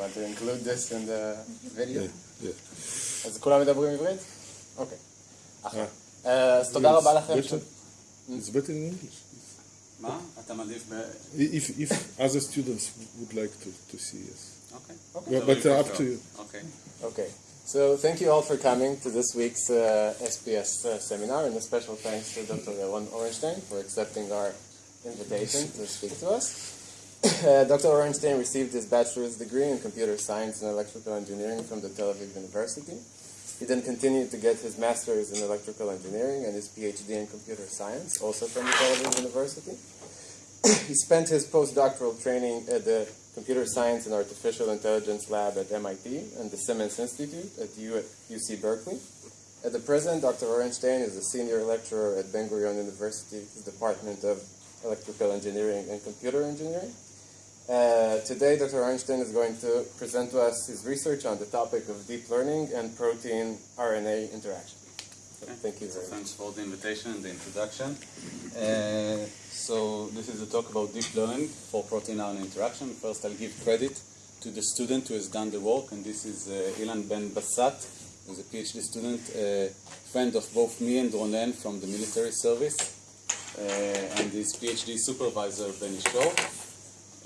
want to include this in the video? Yeah, yeah. אז כולם מדברים עברית? אוקיי. אז תודה רבה לכם. It's better in English. If, if other students would like to, to see us. Okay. okay. But uh, up to you. Okay. Okay. So thank you all for coming to this week's uh, SPS uh, seminar, and a special thanks to Dr. Yaron Orenstein for accepting our invitation to speak to us. Uh, Dr. Orenstein received his bachelor's degree in computer science and electrical engineering from the Tel Aviv University. He then continued to get his master's in electrical engineering and his PhD in computer science, also from the Tel Aviv University. he spent his postdoctoral training at the Computer Science and Artificial Intelligence Lab at MIT and the Simons Institute at UC Berkeley. At the present, Dr. Orenstein is a senior lecturer at Ben Gurion University's Department of Electrical Engineering and Computer Engineering. Uh, today, Dr. Orenstein is going to present to us his research on the topic of deep learning and protein RNA interaction. So thank you very much. thanks for the invitation and the introduction. Uh, so this is a talk about deep learning for protein RNA interaction. First, I'll give credit to the student who has done the work, and this is uh, Ilan Ben Bassat, who's a PhD student, a friend of both me and Ronen from the military service, uh, and his PhD supervisor, Benny Chor.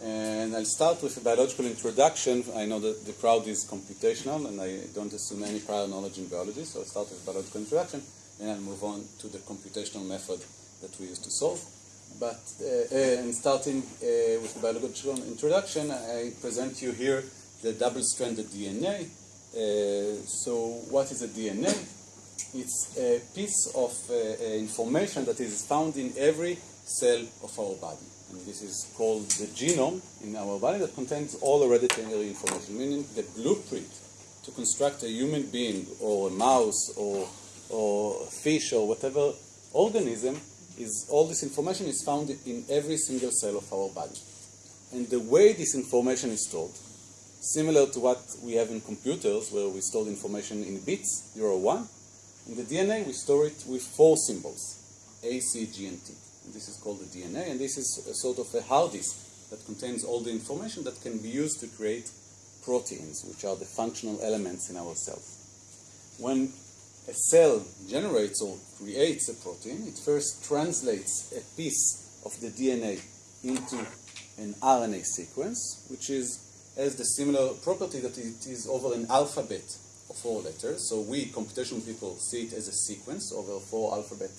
And I'll start with a biological introduction. I know that the crowd is computational, and I don't assume any prior knowledge in biology, so I'll start with biological introduction, and I'll move on to the computational method that we use to solve. But uh, uh, and starting uh, with biological introduction, I present you here the double-stranded DNA. Uh, so, what is a DNA? It's a piece of uh, uh, information that is found in every cell of our body. This is called the genome in our body that contains all hereditary information, meaning the blueprint to construct a human being or a mouse or, or a fish or whatever organism is all this information is found in every single cell of our body. And the way this information is stored, similar to what we have in computers where we store information in bits, 0 or 1, in the DNA, we store it with four symbols A, C, G, and T. This is called the DNA, and this is a sort of a hard disk that contains all the information that can be used to create proteins, which are the functional elements in our cells. When a cell generates or creates a protein, it first translates a piece of the DNA into an RNA sequence, which is has the similar property that it is over an alphabet of four letters. So we computational people see it as a sequence over four alphabet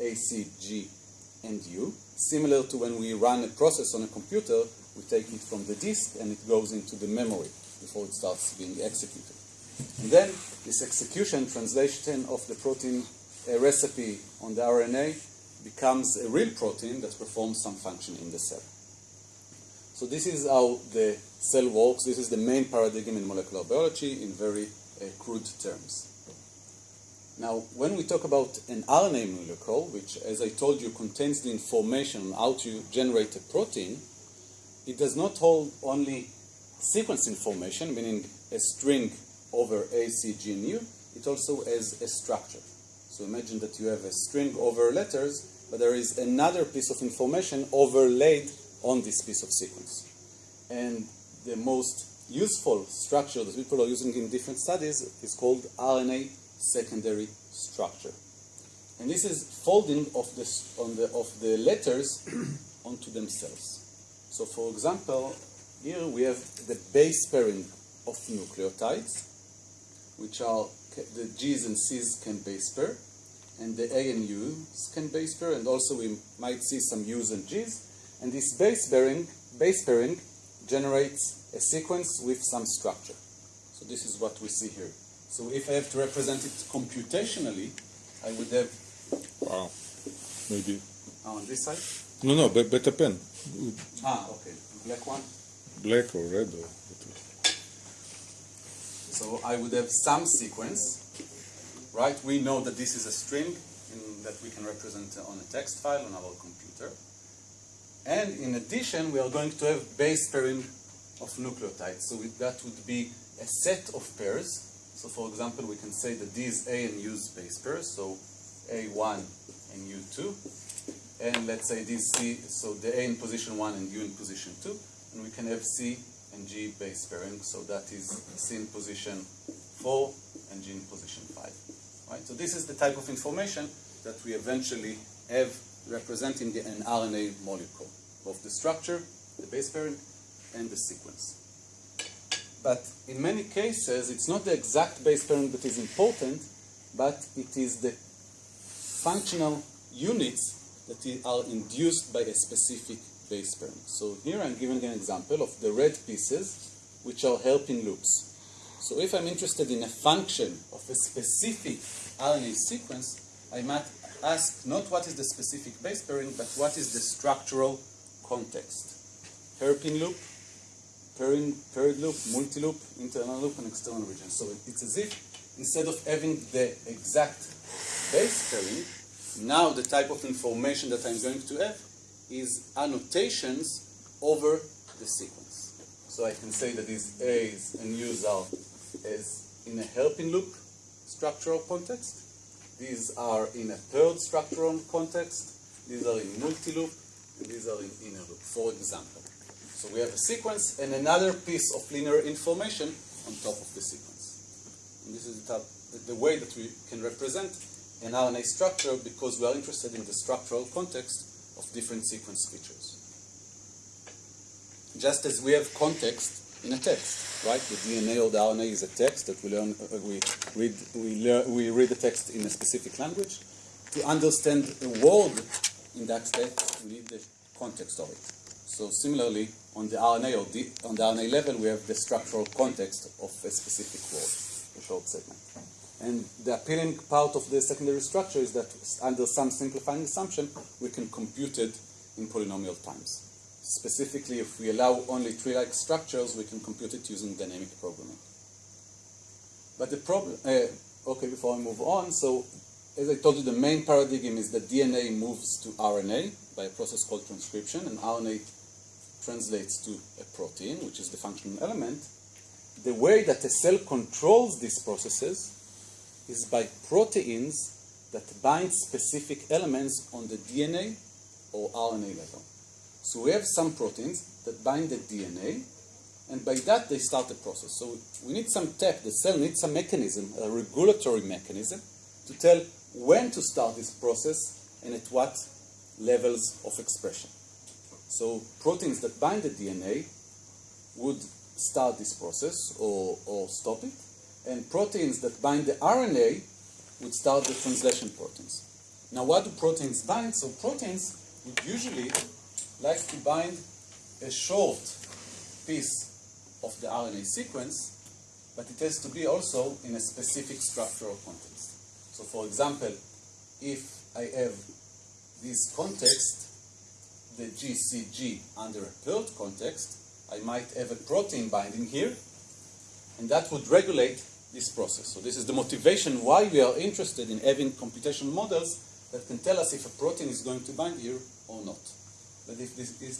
A, C, G, and U. Similar to when we run a process on a computer, we take it from the disk and it goes into the memory before it starts being executed. And then this execution, translation of the protein uh, recipe on the RNA becomes a real protein that performs some function in the cell. So this is how the cell works. This is the main paradigm in molecular biology in very uh, crude terms. Now, when we talk about an RNA molecule, which, as I told you, contains the information on how to generate a protein, it does not hold only sequence information, meaning a string over A, C, G, and U. It also has a structure. So imagine that you have a string over letters, but there is another piece of information overlaid on this piece of sequence. And the most useful structure that people are using in different studies is called RNA secondary structure. And this is folding of the, on the, of the letters onto themselves. So for example, here we have the base pairing of nucleotides, which are the G's and C's can base pair, and the A and U's can base pair, and also we might see some U's and G's. And this base pairing, base pairing generates a sequence with some structure. So this is what we see here. So if I have to represent it computationally, I would have Wow. Maybe. on this side. No, no, be- better pen. Ah, okay, black one. Black or red or. So I would have some sequence, right? We know that this is a string in, that we can represent on a text file on our computer. And in addition, we are going to have base pairing of nucleotides. So that would be a set of pairs. So for example, we can say that these A and U base pairs, so A1 and U2. And let's say these C, so the A in position 1 and U in position 2. And we can have C and G base pairing. So that is C in position 4 and G in position 5. Right? So this is the type of information that we eventually have representing the, an RNA molecule, both the structure, the base pairing, and the sequence. But in many cases, it's not the exact base pairing that is important, but it is the functional units that are induced by a specific base pairing. So here I'm giving an example of the red pieces, which are hairpin loops. So if I'm interested in a function of a specific RNA sequence, I might ask not what is the specific base pairing, but what is the structural context. Hairpin loop, pairing, paired loop, multi-loop, internal loop, and external region. So it's as if instead of having the exact base pairing, now the type of information that I'm going to have is annotations over the sequence. So I can say that these A's and U's are as in a hairpin loop structural context. These are in a third structural context. These are in multi-loop, and these are in inner loop, for example. So we have a sequence and another piece of linear information on top of the sequence. And this is the, the way that we can represent an RNA structure because we are interested in the structural context of different sequence features. Just as we have context in a text, right? The DNA or the RNA is a text that we learn, uh, we read, we, we read the text in a specific language. To understand a word in that text, we need the context of it. So similarly, on the RNA or on the RNA level, we have the structural context of a specific word, a short segment. And the appealing part of the secondary structure is that under some simplifying assumption, we can compute it in polynomial times. Specifically, if we allow only tree-like structures, we can compute it using dynamic programming. But the problem, uh, okay, before I move on, so as I told you, the main paradigm is that DNA moves to RNA by a process called transcription, and RNA translates to a protein, which is the functional element. The way that a cell controls these processes is by proteins that bind specific elements on the DNA or RNA level. So we have some proteins that bind the DNA, and by that they start the process. So we need some tech, the cell needs some mechanism, a regulatory mechanism, to tell when to start this process and at what levels of expression. So proteins that bind the DNA would start this process or, or stop it, and proteins that bind the RNA would start the translation proteins. Now, what do proteins bind? So proteins would usually like to bind a short piece of the RNA sequence, but it has to be also in a specific structural context. So, for example, if I have this context, the GCG under a paired context, I might have a protein binding here, and that would regulate this process. So this is the motivation why we are interested in having computational models that can tell us if a protein is going to bind here or not. But if this, is,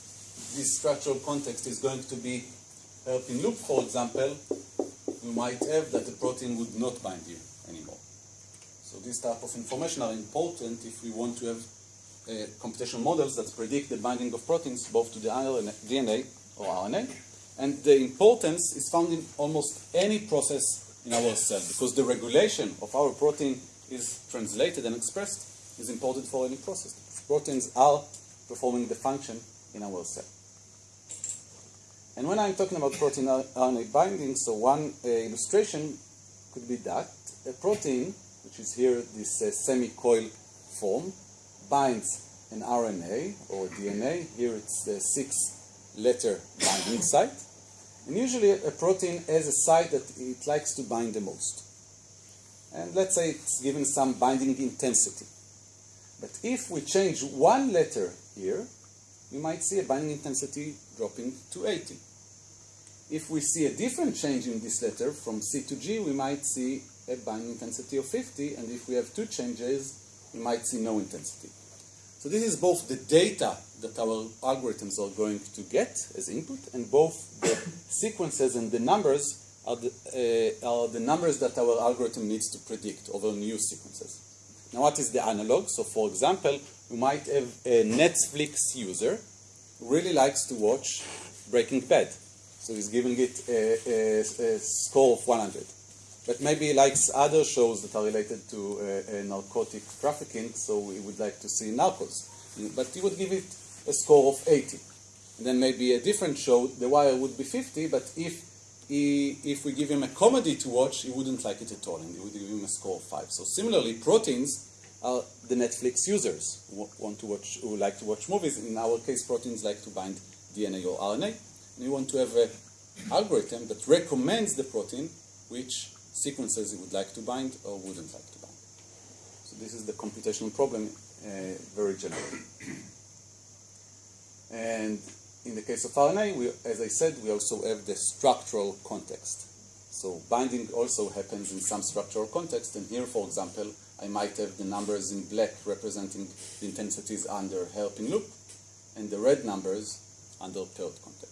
this structural context is going to be hairpin loop, for example, we might have that the protein would not bind here anymore. So these type of information are important if we want to have computational models that predict the binding of proteins both to the DNA or RNA. And the importance is found in almost any process in our cell because the regulation of our protein is translated and expressed is important for any process. Proteins are performing the function in our cell. And when I'm talking about protein RNA binding, so one uh, illustration could be that a protein, which is here this uh, semi-coil form, binds an RNA or DNA. Here it's the six-letter binding site. And usually a protein has a site that it likes to bind the most. And let's say it's given some binding intensity. But if we change one letter here, we might see a binding intensity dropping to 80. If we see a different change in this letter from C to G, we might see a binding intensity of 50, and if we have two changes, we might see no intensity. So this is both the data that our algorithms are going to get as input, and both the sequences and the numbers are the, uh, are the numbers that our algorithm needs to predict over new sequences. Now, what is the analog? So, for example, we might have a Netflix user who really likes to watch Breaking Bad. So he's giving it a, a, a score of 100. But maybe likes other shows that are related to uh, uh, narcotic trafficking, so we would like to see Narcos. But he would give it a score of 80. And then maybe a different show, The Wire would be 50, but if he, if we give him a comedy to watch, he wouldn't like it at all, and he would give him a score of 5. So similarly, proteins are the Netflix users who want to watch, who like to watch movies. In our case, proteins like to bind DNA or RNA, and you want to have an algorithm that recommends the protein which sequences it would like to bind or wouldn't like to bind. So this is the computational problem uh, very generally. and in the case of RNA, we, as I said, we also have the structural context. So binding also happens in some structural context, and here, for example, I might have the numbers in black representing the intensities under hairpin loop, and the red numbers under paired context.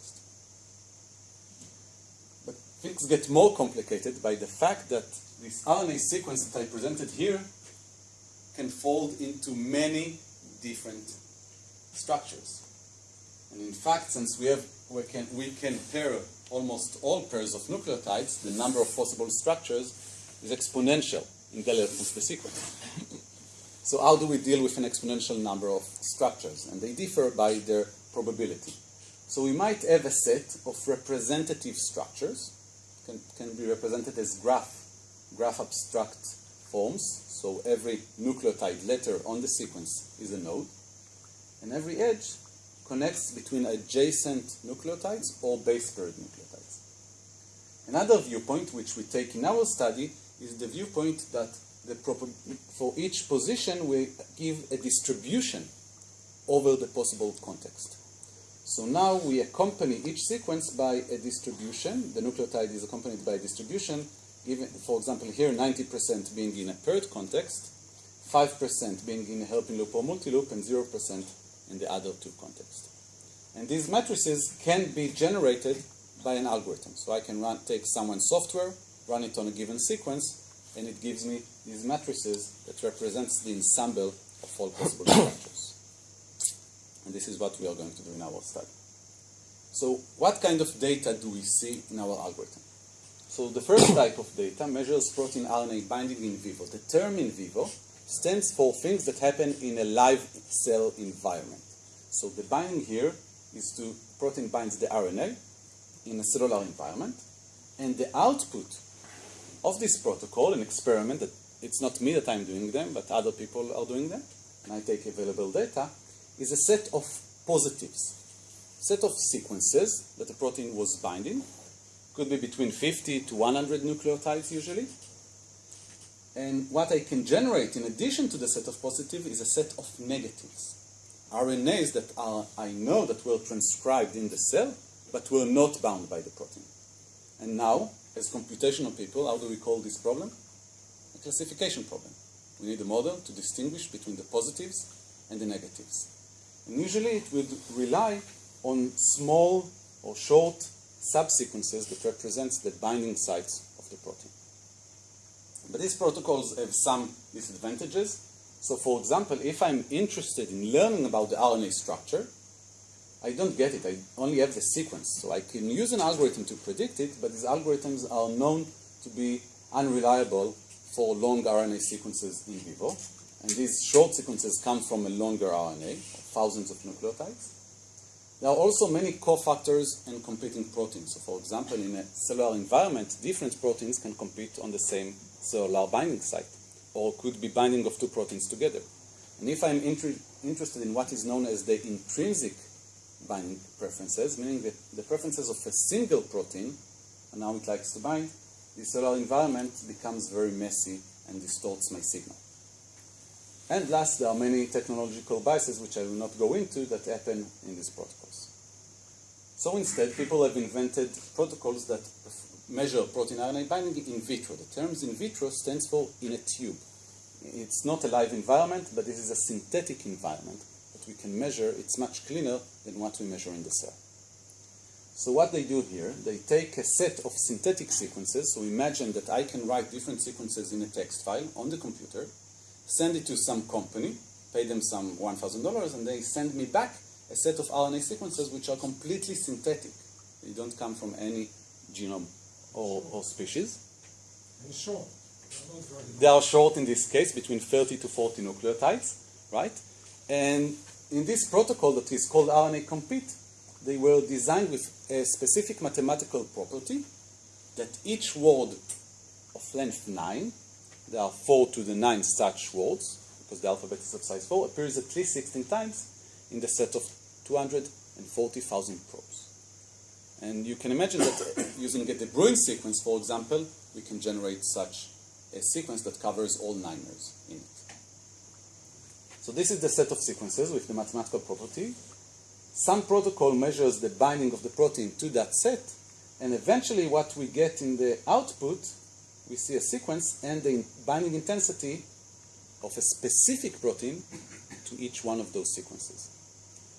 Things get more complicated by the fact that this RNA sequence that I presented here can fold into many different structures. And in fact, since we have we can we can pair almost all pairs of nucleotides, the number of possible structures is exponential in Galler-Fussler sequence. so how do we deal with an exponential number of structures? And they differ by their probability. So we might have a set of representative structures, can, can be represented as graph, graph abstract forms. So every nucleotide letter on the sequence is a node, and every edge connects between adjacent nucleotides or base paired nucleotides. Another viewpoint which we take in our study is the viewpoint that the for each position we give a distribution over the possible context. So now we accompany each sequence by a distribution. The nucleotide is accompanied by a distribution, for example, here 90% being in a paired context, 5% being in a hairpin loop or multi-loop, and 0% in the other two contexts. And these matrices can be generated by an algorithm. So I can run, take someone's software, run it on a given sequence, and it gives me these matrices that represents the ensemble of all possible structures. And this is what we are going to do in our study. So what kind of data do we see in our algorithm? So the first type of data measures protein RNA binding in vivo. The term in vivo stands for things that happen in a live cell environment. So the binding here is to protein binds the RNA in a cellular environment, and the output of this protocol, an experiment that it's not me that I'm doing them, but other people are doing them, and I take available data, is a set of positives, set of sequences that the protein was binding, could be between 50 to 100 nucleotides usually, and what I can generate in addition to the set of positives is a set of negatives. RNAs that are, I know that were transcribed in the cell, but were not bound by the protein. And now, as computational people, how do we call this problem? A classification problem. We need a model to distinguish between the positives and the negatives. And usually it would rely on small or short subsequences that represents the binding sites of the protein. But these protocols have some disadvantages. So for example, if I'm interested in learning about the RNA structure, I don't get it. I only have the sequence. So I can use an algorithm to predict it, but these algorithms are known to be unreliable for long RNA sequences in vivo. And these short sequences come from a longer RNA, thousands of nucleotides. There are also many cofactors and competing proteins. So for example, in a cellular environment, different proteins can compete on the same cellular binding site, or could be binding of two proteins together. And if I'm inter interested in what is known as the intrinsic binding preferences, meaning that the preferences of a single protein and how it likes to bind, the cellular environment becomes very messy and distorts my signal. And last, there are many technological biases, which I will not go into, that happen in these protocols. So instead, people have invented protocols that measure protein RNA binding in vitro. The term in vitro stands for in a tube. It's not a live environment, but this is a synthetic environment that we can measure. It's much cleaner than what we measure in the cell. So what they do here, they take a set of synthetic sequences. So imagine that I can write different sequences in a text file on the computer, send it to some company, pay them some $1,000, and they send me back a set of RNA sequences which are completely synthetic. They don't come from any genome or, or species. They're long. They are short in this case, between 30 to 40 nucleotides, right? And in this protocol that is called RNAcompete, they were designed with a specific mathematical property that each word of length 9, there are 4 to the 9 such words, because the alphabet is of size 4, appears at least 16 times in the set of 240,000 probes. And you can imagine that using a De Bruijn sequence, for example, we can generate such a sequence that covers all nimers in it. So this is the set of sequences with the mathematical property. Some protocol measures the binding of the protein to that set, and eventually what we get in the output, we see a sequence and the binding intensity of a specific protein to each one of those sequences.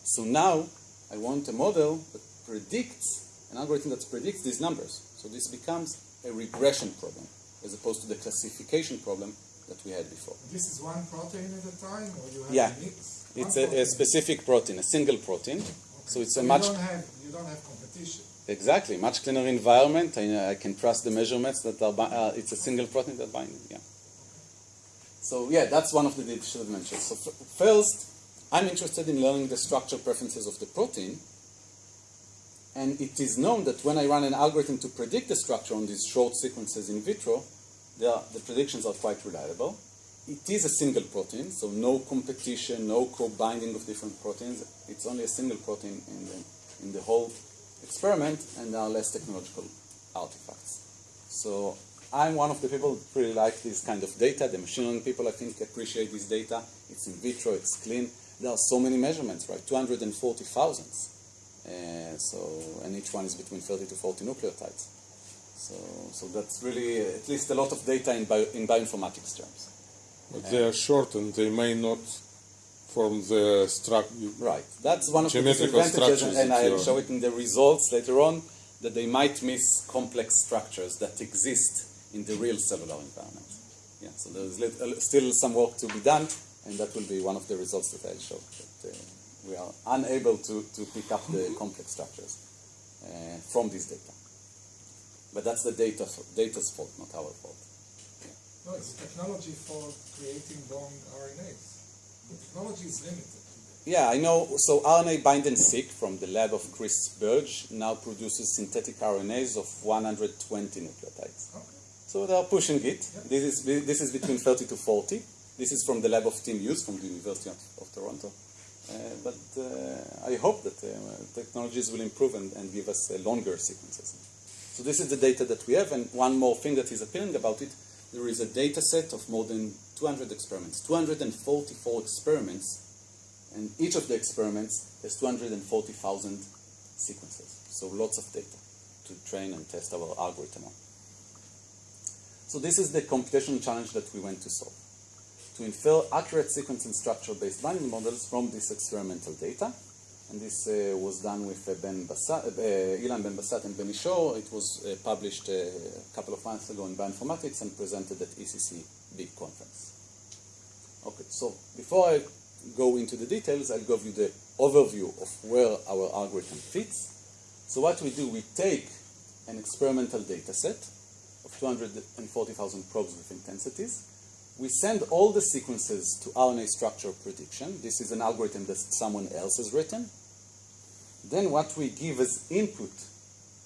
So now I want a model that predicts, an algorithm that predicts these numbers. So this becomes a regression problem as opposed to the classification problem that we had before. This is one protein at a time, or you have Yeah. a mix? It's a, a specific protein, a single protein. So it's a you much Don't have, you don't have competition. Exactly much cleaner environment. I, I can trust the measurements that are. Uh, it's a single protein that binding. Yeah. So yeah, that's one of the digital dimensions. So first, I'm interested in learning the structure preferences of the protein. And it is known that when I run an algorithm to predict the structure on these short sequences in vitro, are, the predictions are quite reliable. It is a single protein, so no competition, no co-binding of different proteins. It's only a single protein in the, in the whole experiment, and are less technological artifacts. So I'm one of the people that really like this kind of data. The machine learning people, I think, appreciate this data. It's in vitro, it's clean. There are so many measurements, right? 240,000. Uh, so, and each one is between 30 to 40 nucleotides. So, so that's really uh, at least a lot of data in, bio, in bioinformatics terms. But they are short and they may not form the structure. Right. That's one of the Geometrical disadvantages, structures and I'll show it in the results later on, that they might miss complex structures that exist in the real cellular environment. Yeah, so there's uh, still some work to be done, and that will be one of the results that I'll show. That, uh, we are unable to, to pick up the complex structures uh, from this data. But that's the data, data's fault, not our fault. No, it's technology for creating long RNAs. Technology is limited. Yeah, I know. So RNA Bind-n-Seq from the lab of Chris Burge now produces synthetic RNAs of 120 nucleotides. Okay. So they are pushing it. Yeah. This is this is between 30 to 40. This is from the lab of Tim Hughes from the University of, of Toronto. Uh, but uh, I hope that uh, technologies will improve and, and give us uh, longer sequences. So this is the data that we have, and one more thing that is appealing about it, there is a data set of more than 200 experiments, 244 experiments, and each of the experiments has 240,000 sequences. So lots of data to train and test our algorithm on. So this is the computational challenge that we went to solve. To infer accurate sequence and structure-based binding models from this experimental data. And this uh, was done with uh, Ben Bassat, uh, Ilan Ben Bassat and Benny Chor. It was uh, published uh, a couple of months ago in Bioinformatics and presented at ECC big conference. Okay, so before I go into the details, I'll give you the overview of where our algorithm fits. So what we do, we take an experimental data set of 240,000 probes with intensities. We send all the sequences to RNA structure prediction. This is an algorithm that someone else has written. Then what we give as input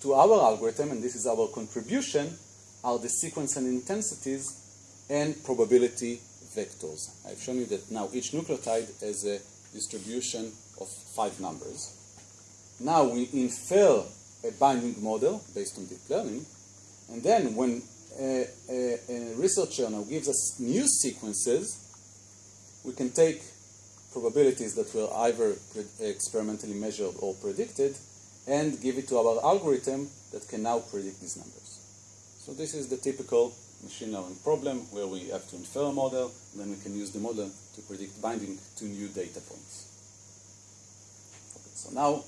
to our algorithm, and this is our contribution, are the sequence and intensities and probability vectors. I've shown you that now each nucleotide has a distribution of five numbers. Now we infer a binding model based on deep learning, and then when a, a, a researcher now gives us new sequences, we can take probabilities that were either experimentally measured or predicted and give it to our algorithm that can now predict these numbers. So this is the typical machine learning problem where we have to infer a model, and then we can use the model to predict binding to new data points. Okay, so now,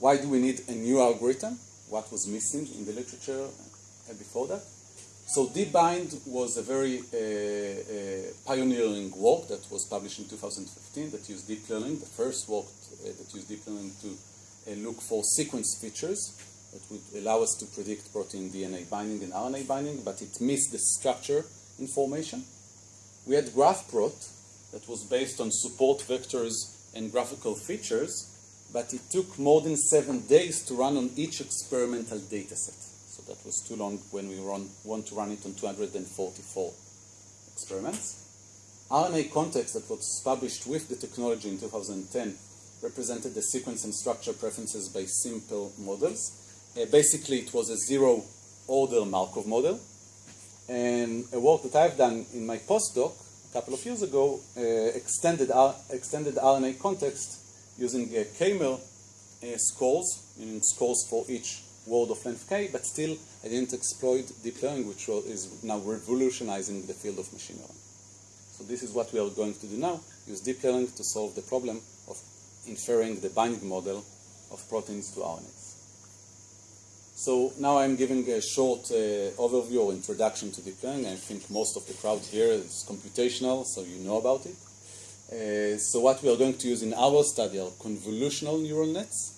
why do we need a new algorithm? What was missing in the literature before that? So DeepBind was a very uh, uh, pioneering work that was published in 2015 that used deep learning, the first work uh, that used deep learning to uh, look for sequence features that would allow us to predict protein DNA binding and RNA binding, but it missed the structure information. We had GraphProt that was based on support vectors and graphical features, but it took more than seven days to run on each experimental dataset. So that was too long when we run, want to run it on 244 experiments. RNAcontext that was published with the technology in 2010 represented the sequence and structure preferences by simple models. Uh, basically, it was a zero order Markov model. And a work that I've done in my postdoc a couple of years ago uh, extended, R- extended RNAcontext using uh, k-mer uh, scores, meaning scores for each word of length k, but still I didn't exploit deep learning, which is now revolutionizing the field of machine learning. So this is what we are going to do now, use deep learning to solve the problem of inferring the binding model of proteins to RNAs. So now I'm giving a short uh, overview or introduction to deep learning. I think most of the crowd here is computational, so you know about it. Uh, so what we are going to use in our study are convolutional neural nets.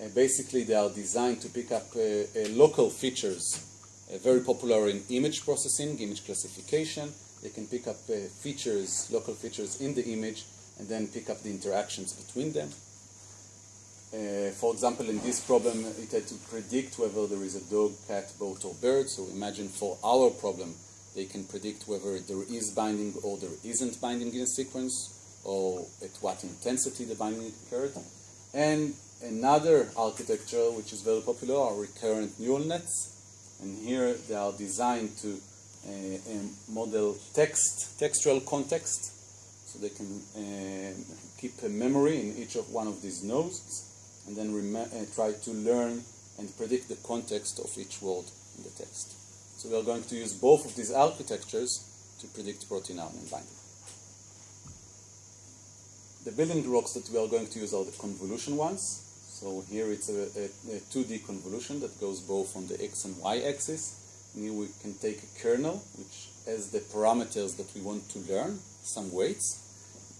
Uh, basically, they are designed to pick up uh, uh, local features, uh, very popular in image processing, image classification. They can pick up features, local features in the image, and then pick up the interactions between them. Uh, for example, in this problem, it had to predict whether there is a dog, cat, boat, or bird. So imagine for our problem, they can predict whether there is binding or there isn't binding in a sequence, or at what intensity the binding occurred. And another architecture which is very popular are recurrent neural nets. And here they are designed to uh, um, model text, textual context, so they can uh, keep a memory in each of one of these nodes, and then uh, try to learn and predict the context of each word in the text. So we are going to use both of these architectures to predict protein RNA binding. The building blocks that we are going to use are the convolution ones. So here it's a, a, a 2D convolution that goes both on the x and y axis. And here we can take a kernel, which has the parameters that we want to learn, some weights,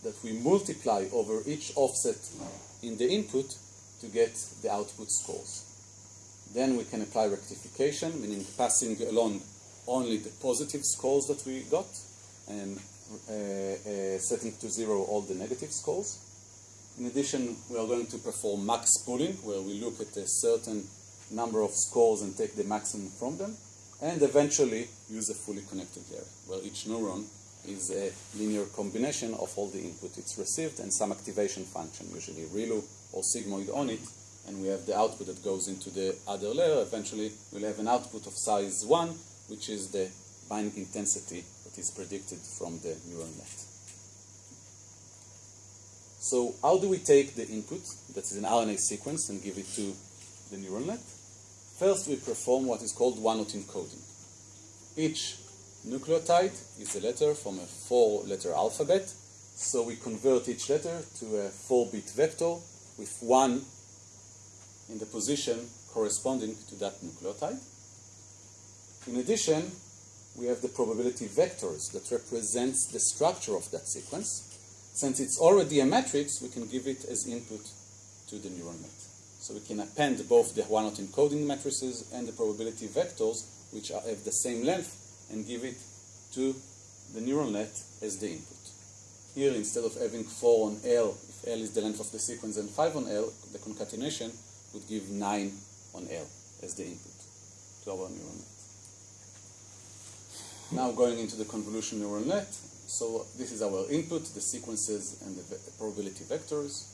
that we multiply over each offset in the input to get the output scores. Then we can apply rectification, meaning passing along only the positive scores that we got and uh, uh, setting to zero all the negative scores. In addition, we are going to perform max pooling, where we look at a certain number of scores and take the maximum from them, and eventually use a fully connected layer, where each neuron is a linear combination of all the input it's received and some activation function, usually ReLU or sigmoid on it, and we have the output that goes into the other layer. Eventually, we'll have an output of size 1, which is the binding intensity that is predicted from the neural net. So how do we take the input, that is an RNA sequence, and give it to the neural net? First, we perform what is called one-hot encoding. Each nucleotide is a letter from a four-letter alphabet, so we convert each letter to a four-bit vector with one in the position corresponding to that nucleotide. In addition, we have the probability vectors that represents the structure of that sequence. Since it's already a matrix, we can give it as input to the neural net. So we can append both the one-hot encoding matrices and the probability vectors, which are, have the same length, and give it to the neural net as the input. Here, instead of having 4 on L, L is the length of the sequence and 5 on L, the concatenation would give 9 on L as the input to our neural net. Now going into the convolution neural net. So this is our input, the sequences and the ve- probability vectors.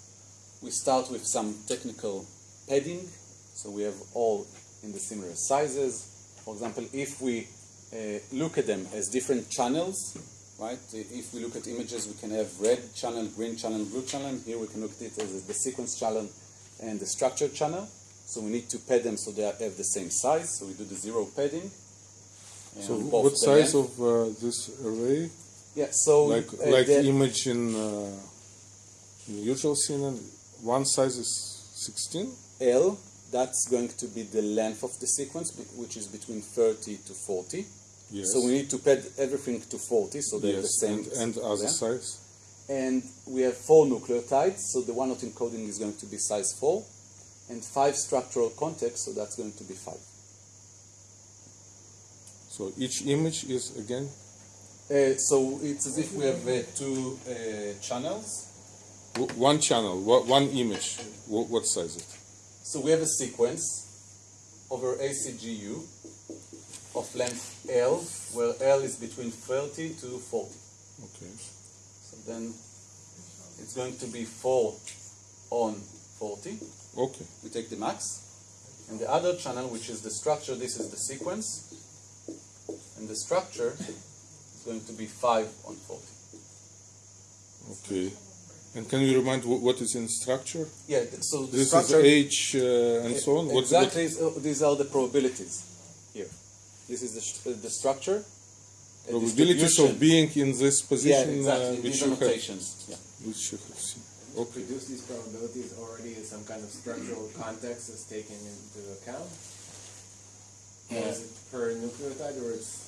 We start with some technical padding. So we have all in the similar sizes. For example, if we uh, look at them as different channels, right? If we look at images, we can have red channel, green channel, blue channel. Here we can look at it as the sequence channel and the structure channel. So we need to pad them so they have the same size. So we do the zero padding. So what size of uh, this array? Yeah, so Like uh, like image in, uh, in usual scene, one size is 16. L, that's going to be the length of the sequence, which is between 30 to 40. Yes. So we need to pad everything to 40, so they have the same. and, and other size. And we have four nucleotides, so the one-hot encoding is going to be size 4. and five structural contexts, so that's going to be five. So each image is again Uh, so it's as if we have uh, two uh, channels. w- one channel, one image. Wha- What size it? So we have a sequence over ACGU of length L, where L is between 30 to 40. Okay. So then it's going to be 4 on 40. Okay. We take the max. And the other channel, which is the structure, this is the sequence. And the structure is going to be 5 on 40. Okay. And can you remind what is in structure? Yeah, so the This structure... is age uh, and so on. What- what- Exactly, these are the probabilities. This is the, sh- uh, the structure. a probabilities of being in this position, Yeah, position, exactly. uh, which These you have. Yeah. which you have seen. Okay. Produce these probabilities already in some kind of structural context is taken into account? Or is it per nucleotide or it's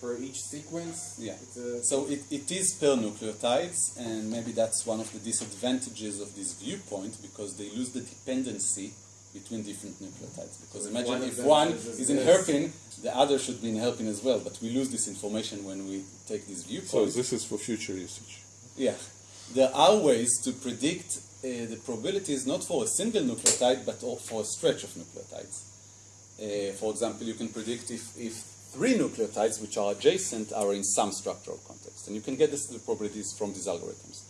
per each sequence? Yeah. So it, it is per nucleotides, and maybe that's one of the disadvantages of this viewpoint because they lose the dependency between different nucleotides. Because So imagine one if one is is in this- hairpin, the other should be in hairpin as well, but we lose this information when we take this So viewpoint. this is for future usage. Yeah, there are ways to predict uh, the probabilities not for a single nucleotide but for a stretch of nucleotides. Uh, for example, you can predict if, if three nucleotides which are adjacent are in some structural context, and you can get this, the probabilities from these algorithms.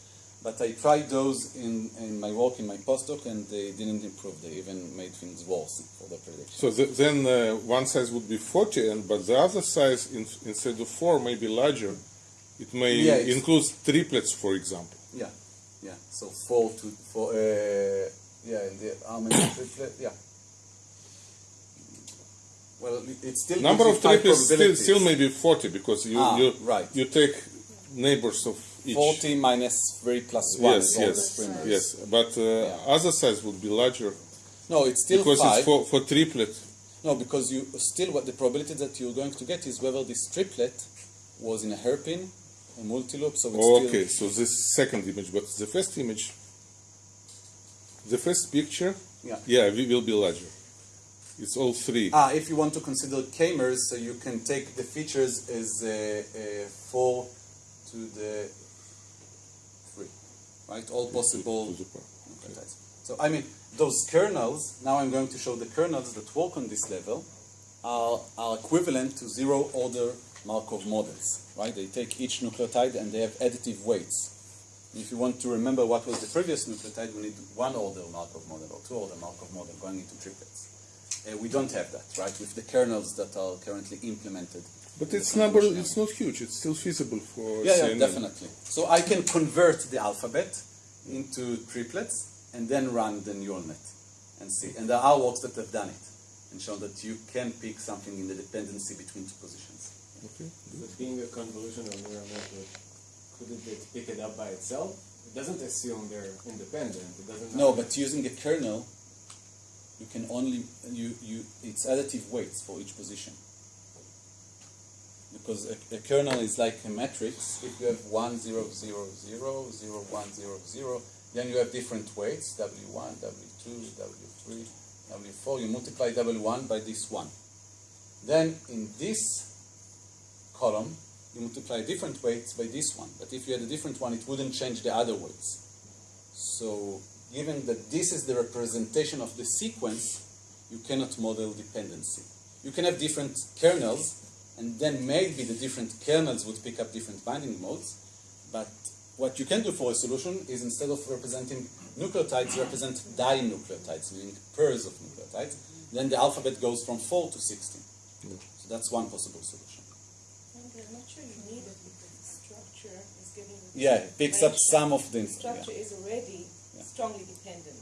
But I tried those in, in my work in my postdoc, and they didn't improve. They even made things worse for the prediction. So th- then uh, one size would be 40, and but the other size in, instead of four may be larger. It may Yeah, include triplets, for example. Yeah, yeah. So four to four. Uh, yeah, in the almond triplet. Yeah. Well, it's still Number of triplets still, still may be 40 because you Ah, you, right. you take neighbors of each. Forty minus three plus one. Yes, is all the yes, yes. But uh, Yeah. other size would be larger No, it's still because five. it's for, for triplet. No, because you still what the probability that you're going to get is whether this triplet was in a hairpin, a multiloop. So it's Oh, still okay, so this second image, but the first image, the first picture, Yeah. yeah, we will be larger. It's all three. Ah, if you want to consider k-mers, so you can take the features as uh, uh, four to the right? All possible to the power. nucleotides. So I mean, those kernels. Now I'm going to show the kernels that work on this level are are equivalent to zero order Markov models, right? They take each nucleotide and they have additive weights. If you want to remember what was the previous nucleotide, we need one order Markov model or two order Markov model going into triplets. Uh, we don't have that, right, with the kernels that are currently implemented. But it's number, convolutional. it's not huge. It's still feasible for Yeah, yeah, definitely. So I can convert the alphabet into triplets and then run the neural net and see. And there are works that have done it and shown that you can pick something in the dependency between two positions. Okay. but being a convolutional neural network, couldn't it pick it up by itself? It doesn't assume they're independent. It doesn't. No, but using a kernel, you can only you you it's additive weights for each position. Because a, a kernel is like a matrix. If you have one zero zero zero zero one zero zero, then you have different weights W one, W two, W three, W four. You multiply W one by this one. Then in this column, you multiply different weights by this one. But if you had a different one, it wouldn't change the other weights. So, given that this is the representation of the sequence, you cannot model dependency. You can have different kernels, and then maybe the different kernels would pick up different binding modes. But what you can do for a solution is instead of representing nucleotides, represent dinucleotides, meaning pairs of nucleotides. Then the alphabet goes from 4 to 16. So that's one possible solution. And I'm not sure you need it because the structure is giving Yeah, it picks up some of the The structure yeah. is already Yeah. strongly dependent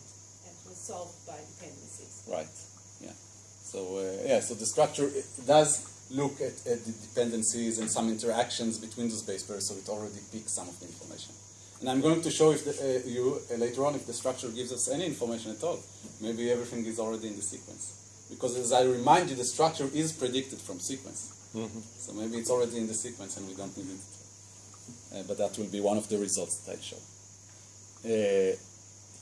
and was solved by dependencies. Right. Yeah. So uh, yeah. So the structure does look at, at the dependencies and some interactions between those base pairs, so it already picks some of the information. And I'm going to show if the, uh, you uh, later on if the structure gives us any information at all. Maybe everything is already in the sequence. Because as I remind you, the structure is predicted from sequence. So maybe it's already in the sequence and we don't need it. Uh, but that will be one of the results that I show. Uh,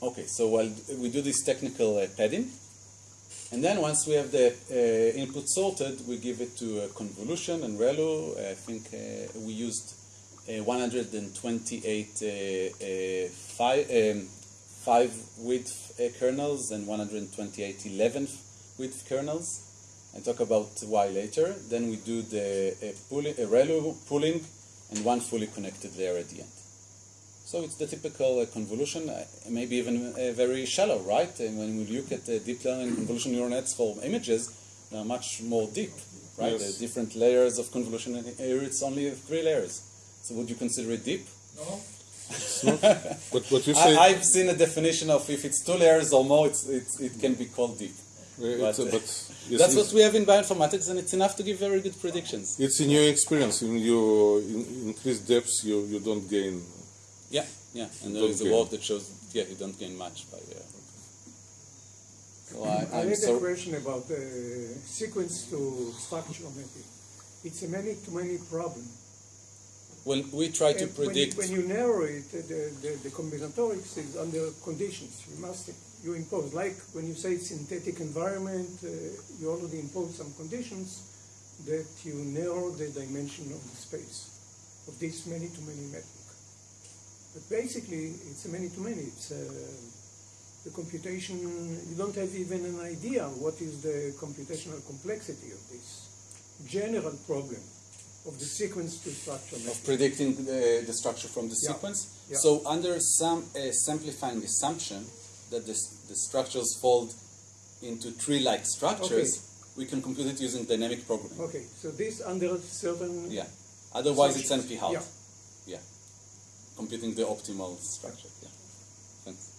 Okay, so while we do this technical uh, padding, and then once we have the uh, input sorted, we give it to uh, convolution and ReLU. I think uh, we used uh, 128 uh, uh, five, um, five width kernels and 128 11 width kernels. I talk about why later. Then we do the uh, ReLU pooling and one fully connected layer at the end. So it's the typical uh, convolution, uh, maybe even uh, very shallow, right? And when we look at the deep learning convolution neural nets for images, they are much more deep, right? Yes. There are different layers of convolution, and here it's only three layers. So would you consider it deep? No? But what you say, I, I've seen a definition of if it's two layers or more, it's, it's, it can be called deep. uh, but, uh, uh, but yes, That's what we have in bioinformatics, and it's enough to give very good predictions. it's in your experience. When you in, increase depths, you, you don't gain. Yeah, yeah. And there Don't is a gain. work that shows, yeah, you don't gain much by. Uh, so I, I had so. a question about the sequence to structure mapping. It's a many-to-many problem. Well, we try to And when you- predict. When you narrow it, the, the, the combinatorics is under conditions. You must, you impose, like when you say synthetic environment, uh, you already impose some conditions that you narrow the dimension of the space of this many-to-many metric. But basically, it's a many-to-many. It's uh, the computation, you don't have even an idea what is the computational complexity of this general problem of the sequence to structure of predicting the, the structure from the Yeah. sequence. Yeah. So under some uh, simplifying assumption that this, the structures fold into tree-like structures, we can compute it using dynamic programming. Okay, so this under certain Yeah. Otherwise, it's. NP hard. Yeah. Yeah. Computing the optimal structure. Yeah. Thanks.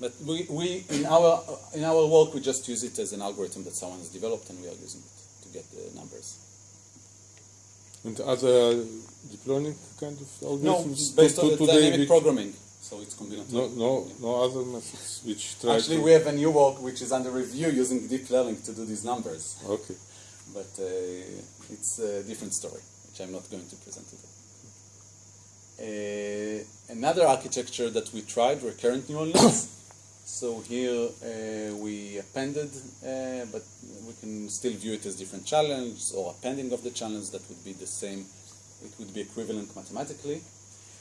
But we, we in our in our work we just use it as an algorithm that someone has developed and we are using it to get the numbers. And other deep learning kind of algorithms? No, based to, on to the today dynamic programming. So it's combinatorial. No, no, no other methods which try Actually, we have a new work which is under review using deep learning to do these numbers, Okay. but uh, it's a different story, which I'm not going to present today. Uh, another architecture that we tried, recurrent neural nets. so here uh, we appended, uh, but we can still view it as different challenge or appending of the challenge that would be the same. It would be equivalent mathematically.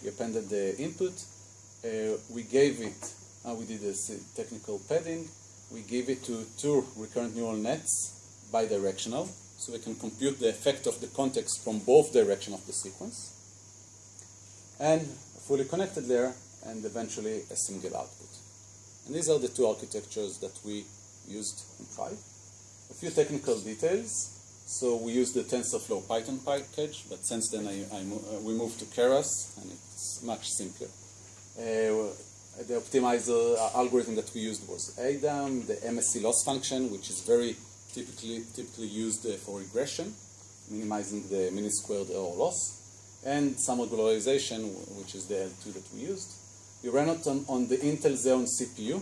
We appended the input. We gave it, we did uh, technical padding. We gave it to two recurrent neural nets bidirectional, so we can compute the effect of the context from both direction of the sequence. And fully connected layer, and eventually a single output. And these are the two architectures that we used and tried. A few technical details. So we used the TensorFlow Python package, but since then I, I mo- uh, we moved to Keras, and it's much simpler. Uh, the optimizer uh, algorithm that we used was ADAM, the MSE loss function, which is very typically typically used uh, for regression, minimizing the mean squared error loss, and some regularization, which is the L2 that we used. We ran it on, on the Intel Xeon CPU,